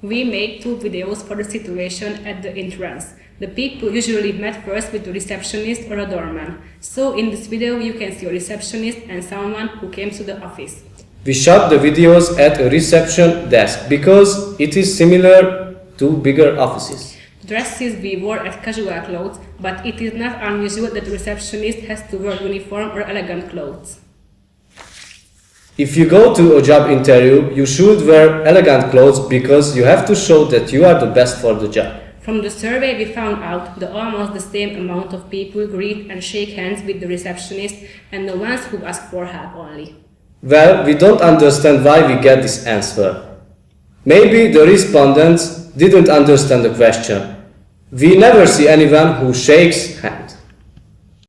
We made two videos for the situation at the entrance. The people usually met first with the receptionist or a doorman. So in this video you can see a receptionist and someone who came to the office. We shot the videos at a reception desk because it is similar to bigger offices. Dresses we wore as casual clothes, but it is not unusual that the receptionist has to wear uniform or elegant clothes. If you go to a job interview, you should wear elegant clothes because you have to show that you are the best for the job. From the survey, we found out that almost the same amount of people greet and shake hands with the receptionist and the ones who ask for help only. Well, we don't understand why we get this answer. Maybe the respondents didn't understand the question. We never see anyone who shakes hands.